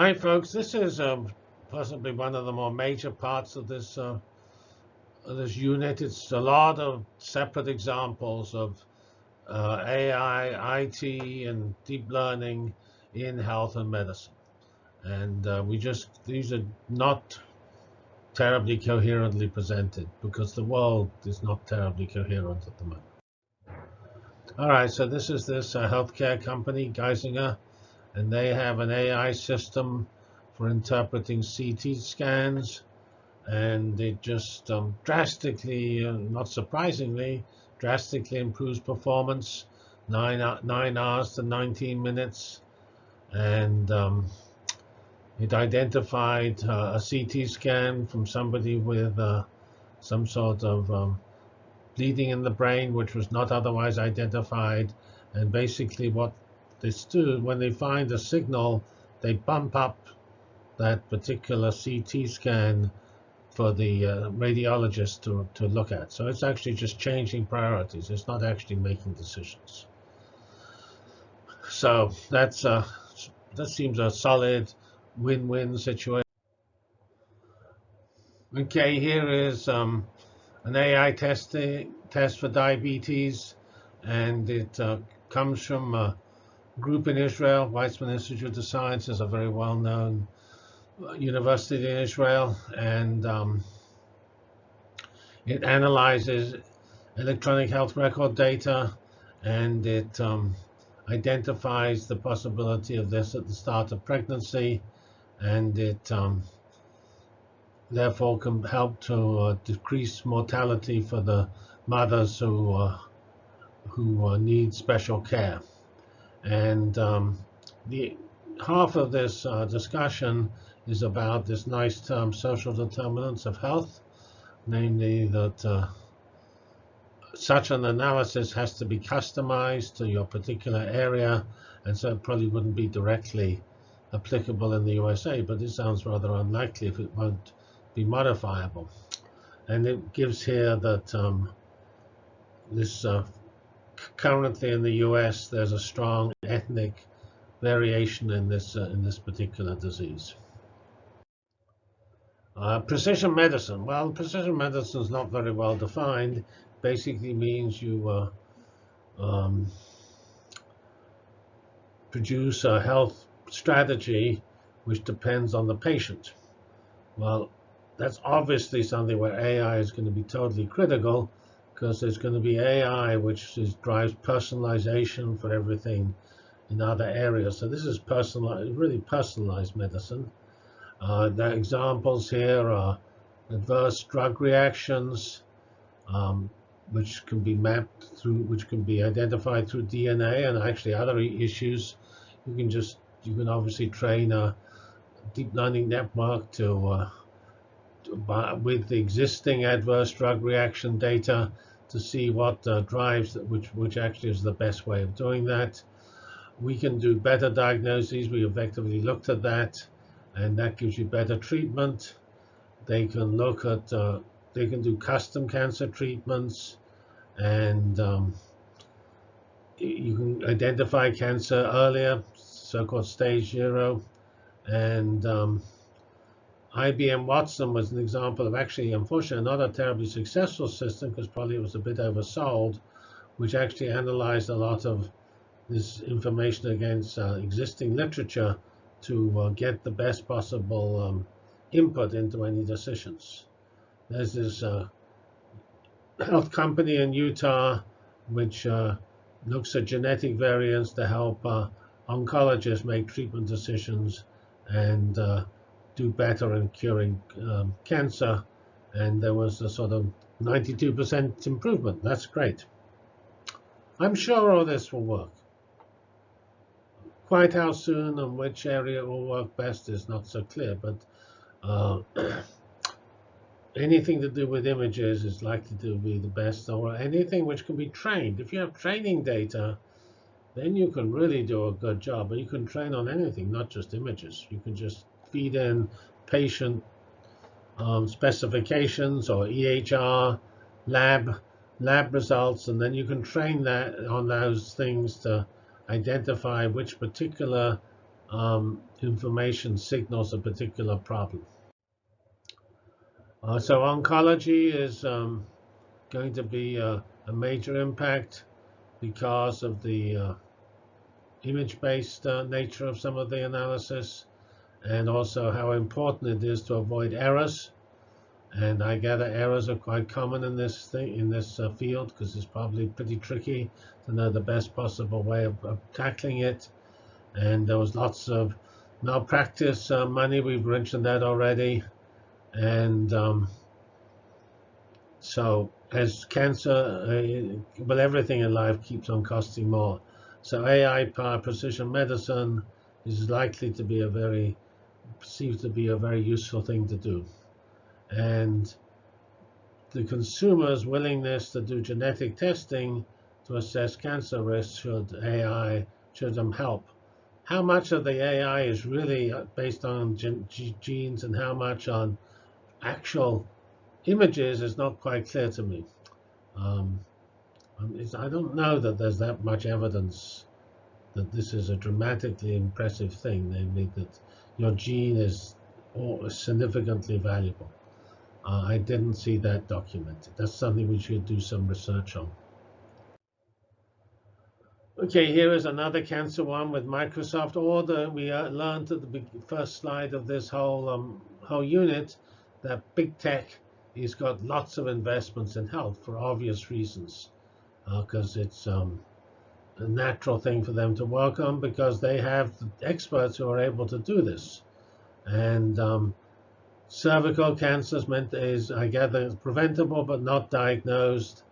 Hi, folks. This is um, possibly one of the more major parts of this uh, this unit. It's a lot of separate examples of uh, AI, IT, and deep learning in health and medicine. And uh, we just these are not terribly coherently presented because the world is not terribly coherent at the moment. All right, so this is this uh, healthcare company, Geisinger, and they have an AI system for interpreting CT scans, and it just um, drastically, uh, not surprisingly, drastically improves performance, nine, nine hours to 19 minutes, and um, it identified uh, a CT scan from somebody with uh, some sort of um, bleeding in the brain, which was not otherwise identified. And basically what they do, when they find a signal, they bump up that particular CT scan for the uh, radiologist to, to look at. So it's actually just changing priorities. It's not actually making decisions. So that's uh, that seems a solid win-win situation. Okay, here is um, an AI testing test for diabetes, and it uh, comes from a group in Israel. Weizmann Institute of Science is a very well-known uh, university in Israel, and um, it analyzes electronic health record data, and it um, identifies the possibility of this at the start of pregnancy and it um, therefore can help to uh, decrease mortality for the mothers who uh, who uh, need special care. And um, the half of this uh, discussion is about this nice term, social determinants of health, namely that uh, such an analysis has to be customized to your particular area, and so it probably wouldn't be directly applicable in the USA, but it sounds rather unlikely if it won't be modifiable. And it gives here that um, this uh, currently in the US, there's a strong ethnic variation in this uh, in this particular disease. Uh, precision medicine. Well, precision medicine is not very well defined. Basically means you uh, um, produce a health strategy which depends on the patient. Well, that's obviously something where AI is going to be totally critical because there's going to be AI which is, drives personalization for everything in other areas. So this is personalized, really personalized medicine. Uh, the examples here are adverse drug reactions, um, which can be mapped through, which can be identified through DNA, and actually other issues. You can just you can obviously train a deep learning network to, uh, to with the existing adverse drug reaction data to see what uh, drives which which actually is the best way of doing that. We can do better diagnoses. We effectively looked at that, and that gives you better treatment. They can look at uh, they can do custom cancer treatments, and um, you can identify cancer earlier so-called stage zero. And um, IBM Watson was an example of actually, unfortunately, not a terribly successful system because probably it was a bit oversold, which actually analyzed a lot of this information against uh, existing literature to uh, get the best possible um, input into any decisions. There's this uh, health company in Utah which uh, looks at genetic variants to help uh, oncologists make treatment decisions and uh, do better in curing um, cancer. And there was a sort of 92% improvement. That's great. I'm sure all this will work. Quite how soon and which area will work best is not so clear, but uh, anything to do with images is likely to be the best, or anything which can be trained. If you have training data, then you can really do a good job. But you can train on anything, not just images. You can just feed in patient um, specifications or EHR lab lab results, and then you can train that on those things to identify which particular um, information signals a particular problem. Uh, so oncology is um, going to be a, a, major impact because of the uh, image-based uh, nature of some of the analysis and also how important it is to avoid errors. And I gather errors are quite common in this thing, in this uh, field, because it's probably pretty tricky to know the best possible way of, of tackling it. And there was lots of malpractice uh, money. We've mentioned that already. And um, so as cancer, uh, well, everything in life keeps on costing more. So AI-powered precision medicine is likely to be a very seems to be a very useful thing to do. And the consumer's willingness to do genetic testing to assess cancer risk should AI should them help. How much of the AI is really based on genes and how much on actual images is not quite clear to me. Um, I don't know that there's that much evidence that this is a dramatically impressive thing, namely that your gene is significantly valuable. Uh, I didn't see that documented. That's something we should do some research on. Okay, here is another cancer one with Microsoft Order. We uh, learned at the first slide of this whole um, whole unit that big tech has got lots of investments in health for obvious reasons, because uh, it's um, a natural thing for them to work on because they have experts who are able to do this. And um, cervical cancer is, I gather, preventable but not diagnosed.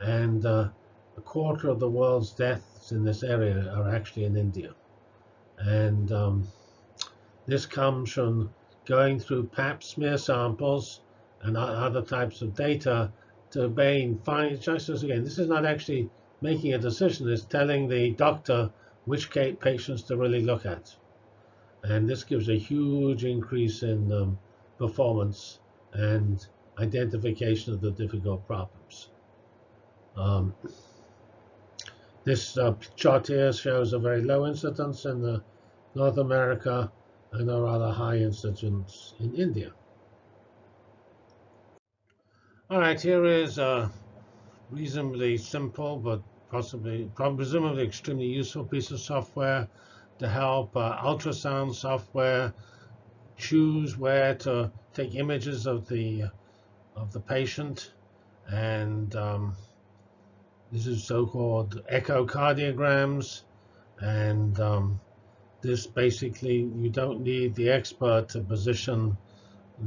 And uh, a quarter of the world's deaths in this area are actually in India. And um, this comes from going through pap smear samples and other types of data to obtain find just as again this is not actually making a decision is telling the doctor which patients to really look at. And this gives a huge increase in um, performance and identification of the difficult problems. Um, this uh, chart here shows a very low incidence in the North America and a rather high incidence in India. All right, here is a reasonably simple but possibly, presumably extremely useful piece of software to help uh, ultrasound software choose where to take images of the of the patient, and um, this is so-called echocardiograms, and um, this basically you don't need the expert to position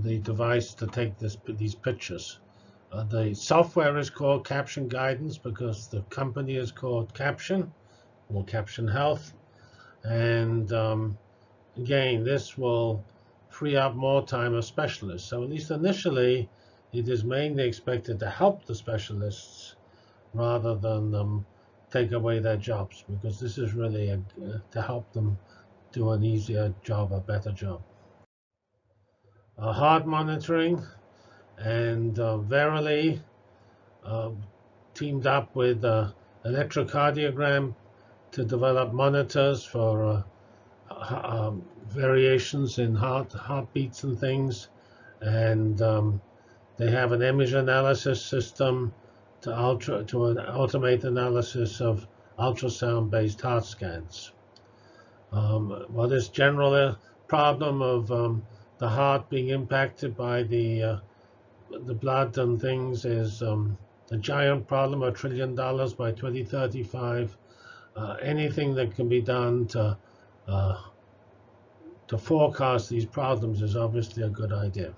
the device to take this, these pictures. Uh, the software is called Caption Guidance because the company is called Caption or Caption Health. And um, again, this will free up more time of specialists. So at least initially, it is mainly expected to help the specialists rather than um, take away their jobs because this is really a, to help them do an easier job, a better job. Uh, heart monitoring and uh, Verily uh, teamed up with uh, electrocardiogram to develop monitors for um, variations in heart heartbeats and things, and um, they have an image analysis system to ultra to an automate analysis of ultrasound-based heart scans. Um, well, this general problem of um, the heart being impacted by the uh, the blood and things is um, a giant problem, a trillion dollars by 2035. Uh, anything that can be done to uh, to forecast these problems is obviously a good idea.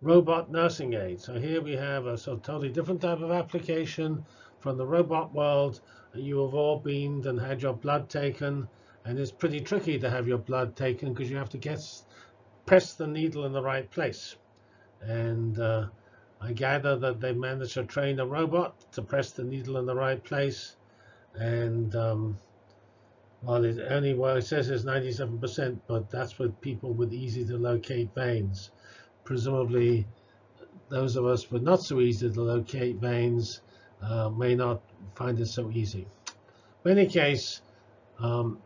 Robot nursing aid. So here we have a sort of totally different type of application from the robot world. You have all been and had your blood taken, and it's pretty tricky to have your blood taken because you have to guess press the needle in the right place. And uh, I gather that they managed to train a robot to press the needle in the right place. And um, well, it only well it says it's 97%, but that's with people with easy to locate veins. Presumably, those of us with not so easy to locate veins uh, may not find it so easy. In any case, um,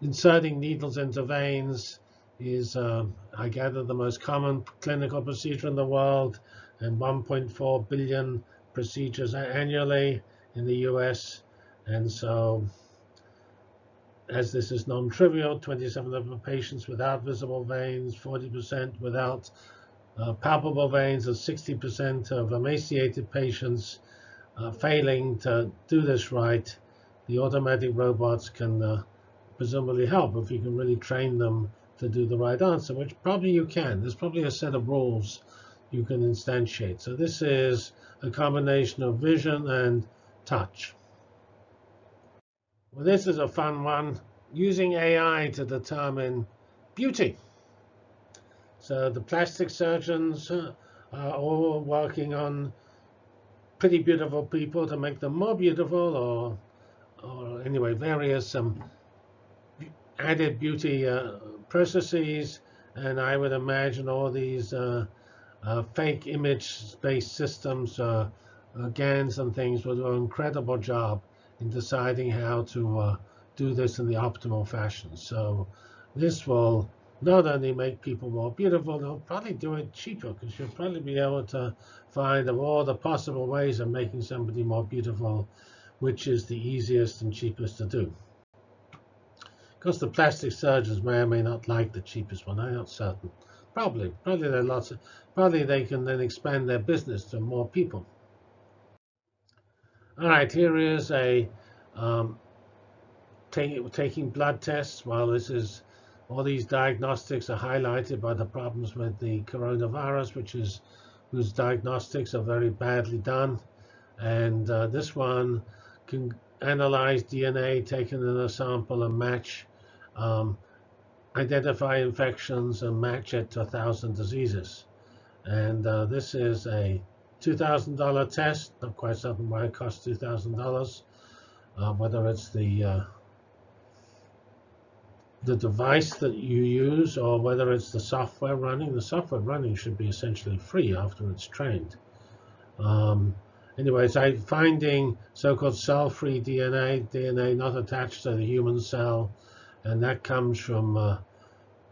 inserting needles into veins is, uh, I gather, the most common clinical procedure in the world, and 1.4 billion procedures annually in the US. And so, as this is non-trivial, 27 of patients without visible veins, 40% without uh, palpable veins, and 60% of emaciated patients uh, failing to do this right, the automatic robots can uh, presumably help if you can really train them to do the right answer, which probably you can. There's probably a set of rules you can instantiate. So this is a combination of vision and touch. Well, this is a fun one, using AI to determine beauty. So the plastic surgeons uh, are all working on pretty beautiful people to make them more beautiful, or, or anyway, various um, added beauty uh, processes. And I would imagine all these uh, uh, fake image-based systems, uh, uh, GANs and things will do an incredible job in deciding how to uh, do this in the optimal fashion. So this will not only make people more beautiful, they'll probably do it cheaper because you'll probably be able to find all the possible ways of making somebody more beautiful, which is the easiest and cheapest to do. Because the plastic surgeons may or may not like the cheapest one, I'm not certain. Probably, probably there are lots of, probably they can then expand their business to more people. All right, here is a um, take, taking blood tests. Well, this is all these diagnostics are highlighted by the problems with the coronavirus, which is whose diagnostics are very badly done. And uh, this one can analyze DNA taken in a sample and match, um, identify infections and match it to a thousand diseases. And uh, this is a $2,000 test. Not quite certain why it costs $2,000. Uh, whether it's the uh, the device that you use or whether it's the software running. The software running should be essentially free after it's trained. Um, anyways, I'm finding so-called cell-free DNA, DNA not attached to the human cell, and that comes from uh,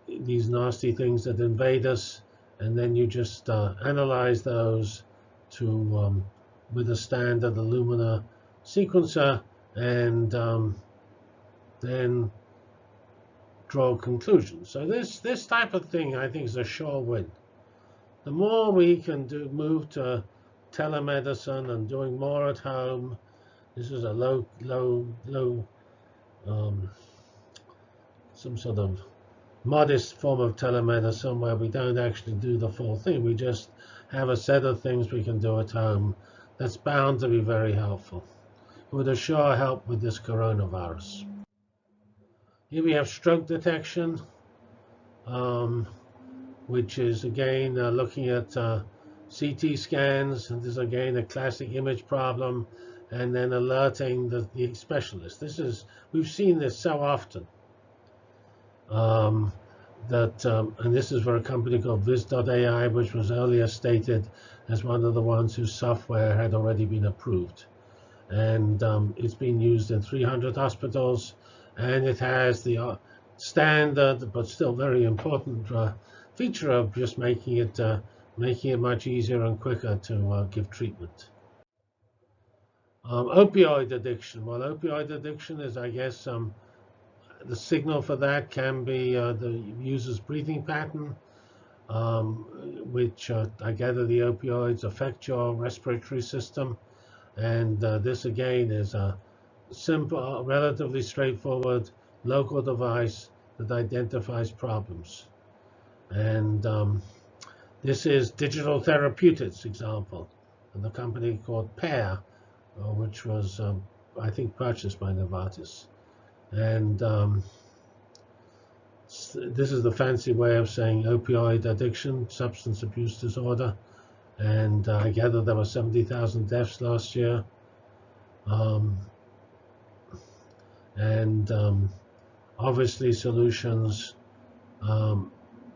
these nasty things that invade us, and then you just uh, analyze those to um, with a standard Illumina sequencer, and um, then draw conclusions. So this this type of thing, I think, is a sure win. The more we can do move to telemedicine and doing more at home, this is a low low low um, some sort of modest form of telemedicine where we don't actually do the full thing. We just have a set of things we can do at home that's bound to be very helpful. It would assure help with this coronavirus. Here we have stroke detection, um, which is again uh, looking at uh, CT scans. And this is again a classic image problem, and then alerting the, the specialist. This is we've seen this so often. Um, that um, and this is for a company called Viz.ai, which was earlier stated as one of the ones whose software had already been approved, and um, it's been used in 300 hospitals and it has the uh, standard but still very important uh, feature of just making it uh, making it much easier and quicker to uh, give treatment. Um, opioid addiction. Well, opioid addiction is, I guess, um, the signal for that can be uh, the user's breathing pattern, um, which uh, I gather the opioids affect your respiratory system. And this, again, is a simple, relatively straightforward local device that identifies problems. And um, this is digital therapeutics example, and the company called Pear, uh, which was, um, I think, purchased by Novartis. And um, this is the fancy way of saying opioid addiction, substance abuse disorder. And uh, I gather there were 70,000 deaths last year. Um, and um, obviously solutions um,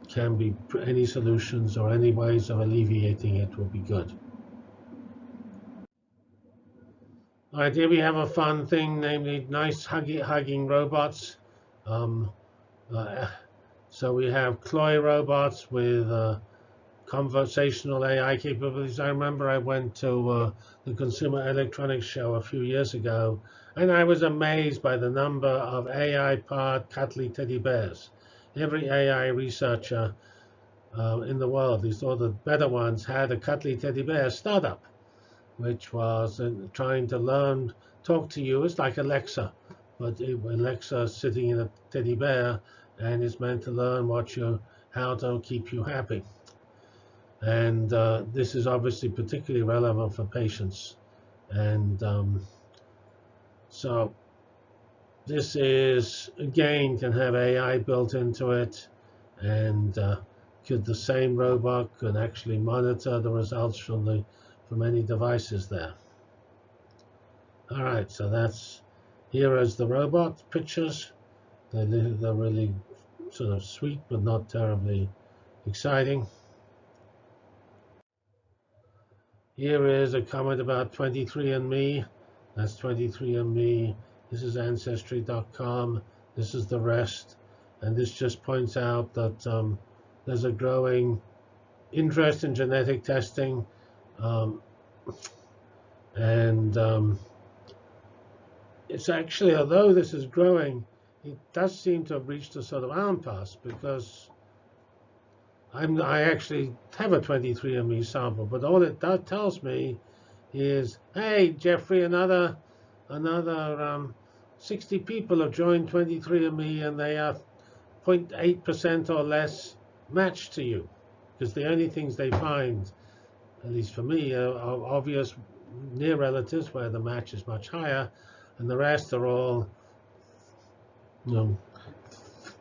can be any solutions or any ways of alleviating it will be good. Right, here we have a fun thing, namely nice hugging, hugging robots. Um, uh, so we have CLOi robots with uh, conversational AI capabilities. I remember I went to uh, the Consumer Electronics Show a few years ago, and I was amazed by the number of AI-powered cuddly teddy bears. Every AI researcher uh, in the world, these all the better ones, had a cuddly teddy bear startup, which was uh, trying to learn, talk to you. It's like Alexa, but it, Alexa sitting in a teddy bear and is meant to learn what you, how to keep you happy. And uh, this is obviously particularly relevant for patients. And um, so this is, again, can have AI built into it. And uh, could the same robot can actually monitor the results from the from any devices there. All right, so that's here is the robot pictures. They're, they're really sort of sweet, but not terribly exciting. Here is a comment about 23andMe. That's 23andMe. This is Ancestry.com. This is the rest. And this just points out that um, there's a growing interest in genetic testing. Um, and um, it's actually, although this is growing, it does seem to have reached a sort of impasse because I'm, I actually have a 23andMe sample, but all it that tells me is, hey, Jeffrey, another another um, 60 people have joined 23andMe and they are 0.8% or less matched to you. Because the only things they find, at least for me, are, are obvious near relatives where the match is much higher, and the rest are all you know,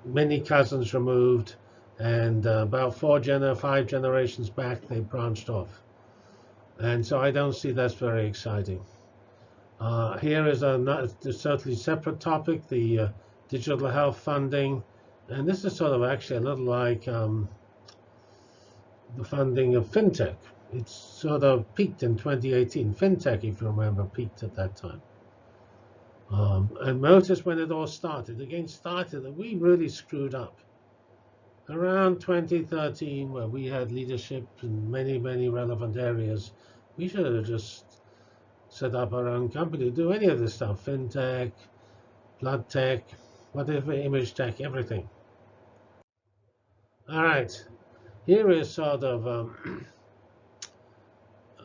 many cousins removed, and uh, about four gener five generations back, they branched off. And so I don't see that's very exciting. Uh, here is a, a certainly separate topic, the uh, digital health funding. And this is sort of actually a little like um, the funding of fintech. It's sort of peaked in 2018. Fintech, if you remember, peaked at that time. Um, and notice when it all started. Again, started that we really screwed up. Around 2013, where we had leadership in many, many relevant areas, we should have just set up our own company to do any of this stuff, fintech, blood tech, whatever, image tech, everything. All right, here is sort of um,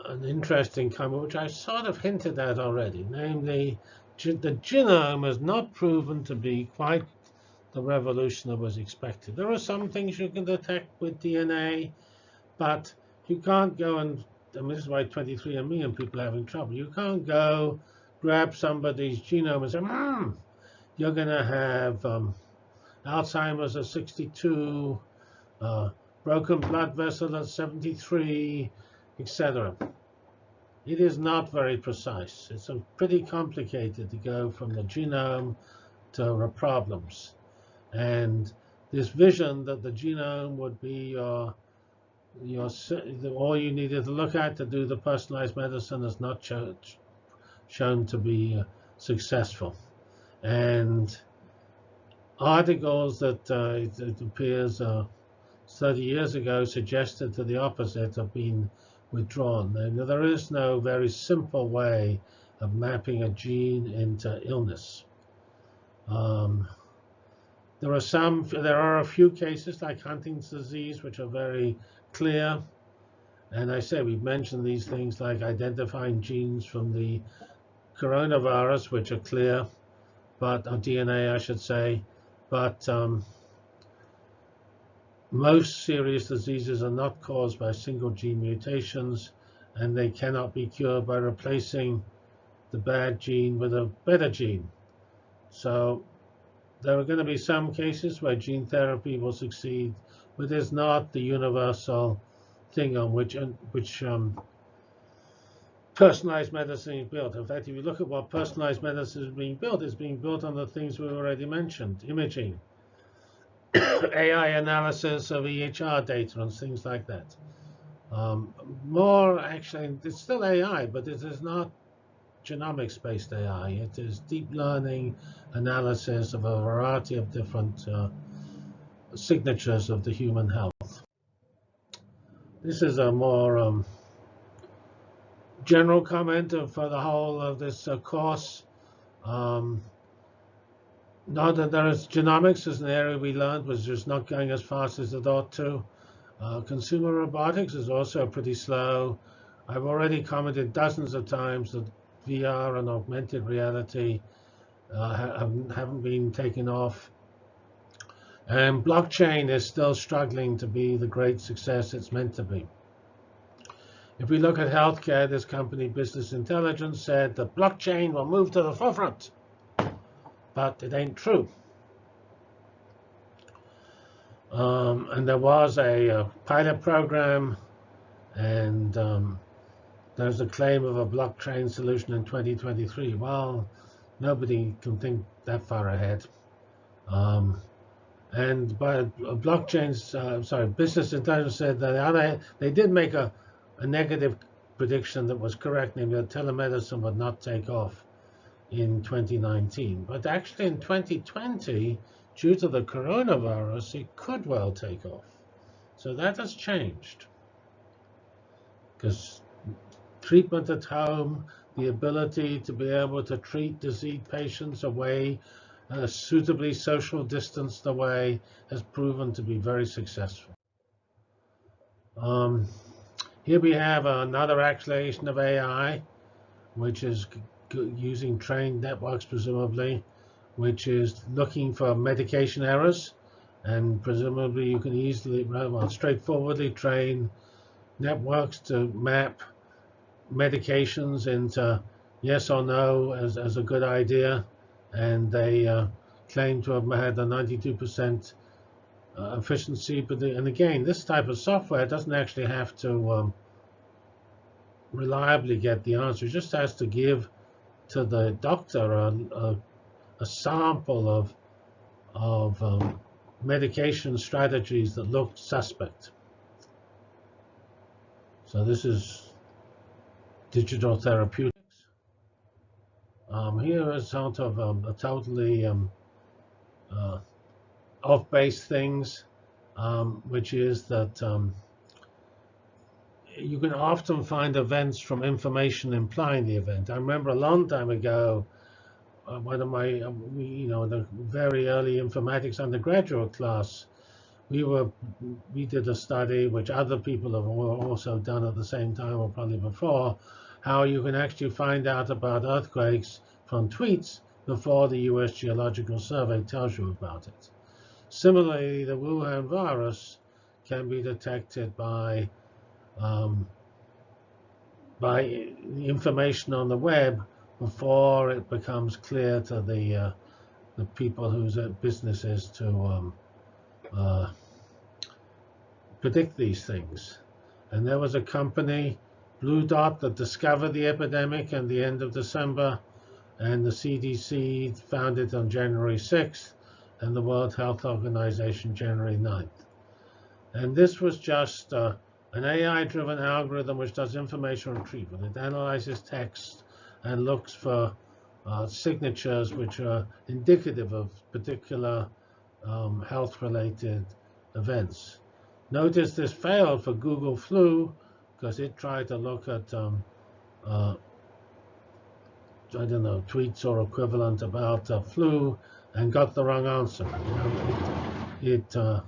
an interesting comment, which I sort of hinted at already, namely the genome has not proven to be quite the revolution that was expected. There are some things you can detect with DNA, but you can't go and this is why 23andMe and people are having trouble. You can't go grab somebody's genome and say, hmm, you're going to have um, Alzheimer's at 62, uh, broken blood vessel at 73, etc. It is not very precise. It's pretty complicated to go from the genome to the problems. And this vision that the genome would be your your, all you needed to look at to do the personalized medicine is not shown, shown to be uh, successful. And articles that uh, it, it, appears uh, 30 years ago suggested to the opposite have been withdrawn. There is no very simple way of mapping a gene into illness. Um, there are some, there are a few cases like Huntington's disease, which are very clear. And I say we've mentioned these things like identifying genes from the coronavirus, which are clear, but or DNA, I should say. But um, most serious diseases are not caused by single gene mutations, and they cannot be cured by replacing the bad gene with a better gene. So there are going to be some cases where gene therapy will succeed but it's not the universal thing on which which um, personalized medicine is built. In fact, if you look at what personalized medicine is being built, it's being built on the things we've already mentioned, imaging, AI analysis of EHR data and things like that. Um, more actually, it's still AI, but it is not genomics-based AI. It is deep learning analysis of a variety of different uh, signatures of the human health. This is a more um, general comment for the whole of this uh, course. Um, that there is genomics is an area we learned was just not going as fast as it ought to. Uh, consumer robotics is also pretty slow. I've already commented dozens of times that VR and augmented reality uh, haven't, haven't been taken off. And blockchain is still struggling to be the great success it's meant to be. If we look at healthcare, this company, Business Intelligence, said that blockchain will move to the forefront but it ain't true. Um, and there was a, a, pilot program, and um, there's a claim of a blockchain solution in 2023. Well, nobody can think that far ahead. Um, and by blockchains, uh, sorry, Business Intelligence said that they did make a, a negative prediction that was correct, namely that telemedicine would not take off in 2019. But actually in 2020, due to the coronavirus, it could well take off. So that has changed. Because treatment at home, the ability to be able to treat disease patients away, uh, suitably social distanced away, has proven to be very successful. Um, here we have another acceleration of AI, which is using trained networks, presumably, which is looking for medication errors. And presumably you can easily, well, straightforwardly train networks to map medications into yes or no as, as a good idea. And they uh, claim to have had a 92% uh, efficiency. But the, and again, this type of software doesn't actually have to um, reliably get the answer. It just has to give to the doctor a, a, a sample of, of um, medication strategies that look suspect. So this is digital therapeutics. Um, here is sort of um, a totally um, uh, off-base things, um, which is that um, you can often find events from information implying the event. I remember a long time ago, uh, one of my, uh, you know, the very early informatics undergraduate class, we were, we did a study which other people have also done at the same time or probably before, how you can actually find out about earthquakes from tweets before the U.S. Geological Survey tells you about it. Similarly, the Wuhan virus can be detected by um, by information on the web before it becomes clear to the uh, the people whose business is to um, uh, predict these things. And there was a company, Blue Dot, that discovered the epidemic at the end of December, and the CDC found it on January 6th, and the World Health Organization January 9th. And this was just uh, an AI-driven algorithm which does information retrieval. It analyzes text and looks for uh, signatures which are indicative of particular um, health-related events. Notice this failed for Google Flu because it tried to look at, um, uh, I don't know, tweets or equivalent about uh, flu and got the wrong answer. You know, it, it uh,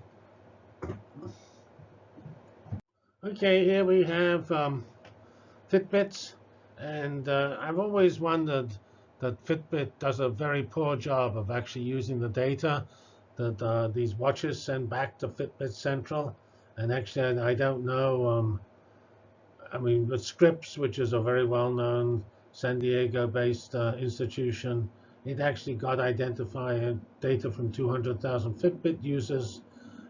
Okay, here we have um, Fitbits, and uh, I've always wondered that Fitbit does a very poor job of actually using the data that uh, these watches send back to Fitbit Central. And actually, I don't know. Um, I mean, with Scripps, which is a very well-known San Diego-based uh, institution, it actually got identified data from 200,000 Fitbit users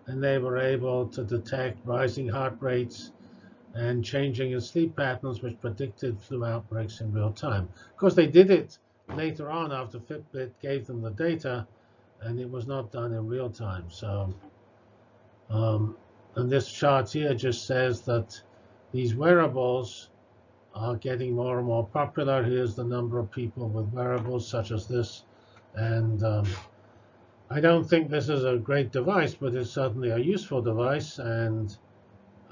and they were able to detect rising heart rates and changing in sleep patterns, which predicted flu outbreaks in real time. Of course, they did it later on after Fitbit gave them the data, and it was not done in real time. So, um, and this chart here just says that these wearables are getting more and more popular. Here's the number of people with wearables such as this. And um, I don't think this is a great device, but it's certainly a useful device. And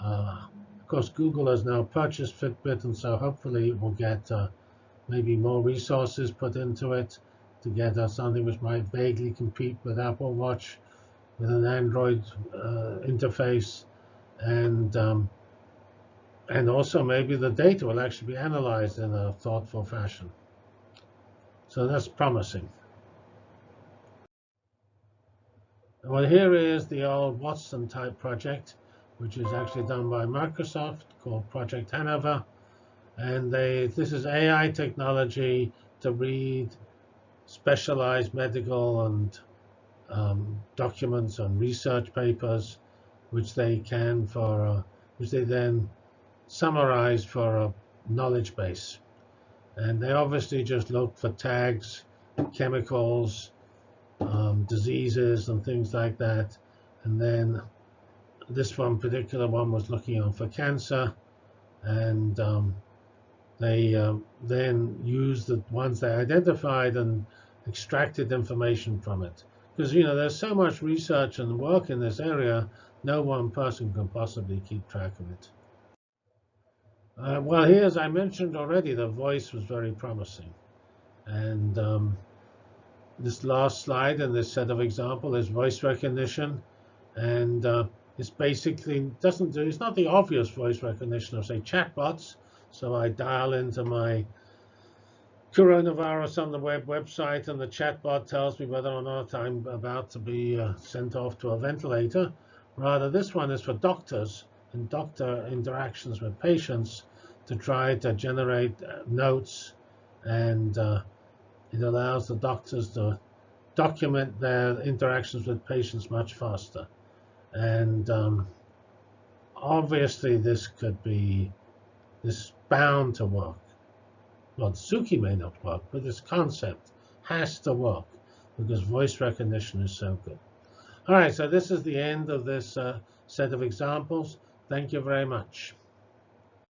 uh, of course, Google has now purchased Fitbit, and so hopefully it will get uh, maybe more resources put into it to get uh, something which might vaguely compete with Apple Watch with an Android uh, interface. And um, and also maybe the data will actually be analyzed in a thoughtful fashion. So that's promising. Well, here is the old Watson type project, which is actually done by Microsoft called Project Hanover. And they, this is AI technology to read specialized medical and um, documents and research papers, which they can for, uh, which they then summarize for a knowledge base. And they obviously just look for tags, chemicals, um, diseases, and things like that. And then this one particular one was looking on for cancer. And um, they uh, then used the ones they identified and extracted information from it. Because, you know, there's so much research and work in this area, no one person can possibly keep track of it. Uh, well, here, as I mentioned already, the voice was very promising. And um, this last slide in this set of example is voice recognition. And uh, it's basically doesn't do, it's not the obvious voice recognition of, say, chatbots. So I dial into my coronavirus on the web website, and the chatbot tells me whether or not I'm about to be uh, sent off to a ventilator. Rather, this one is for doctors and doctor interactions with patients to try to generate uh, notes and uh, it allows the doctors to document their interactions with patients much faster. And um, obviously this could be, this bound to work. Well, Suki may not work, but this concept has to work because voice recognition is so good. All right, so this is the end of this uh, set of examples. Thank you very much.